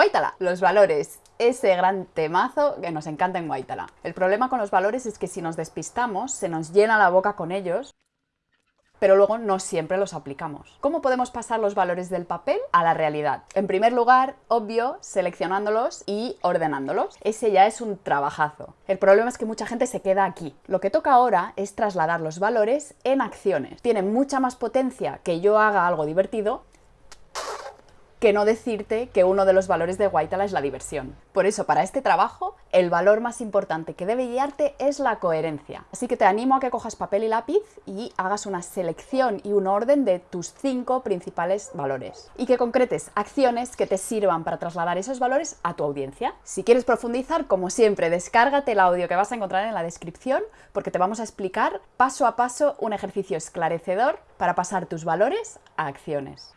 Guaitala, los valores, ese gran temazo que nos encanta en Guaitala. El problema con los valores es que si nos despistamos, se nos llena la boca con ellos pero luego no siempre los aplicamos. ¿Cómo podemos pasar los valores del papel a la realidad? En primer lugar, obvio, seleccionándolos y ordenándolos. Ese ya es un trabajazo. El problema es que mucha gente se queda aquí. Lo que toca ahora es trasladar los valores en acciones. Tiene mucha más potencia que yo haga algo divertido que no decirte que uno de los valores de Guaitala es la diversión. Por eso, para este trabajo, el valor más importante que debe guiarte es la coherencia. Así que te animo a que cojas papel y lápiz y hagas una selección y un orden de tus cinco principales valores. Y que concretes acciones que te sirvan para trasladar esos valores a tu audiencia. Si quieres profundizar, como siempre, descárgate el audio que vas a encontrar en la descripción porque te vamos a explicar paso a paso un ejercicio esclarecedor para pasar tus valores a acciones.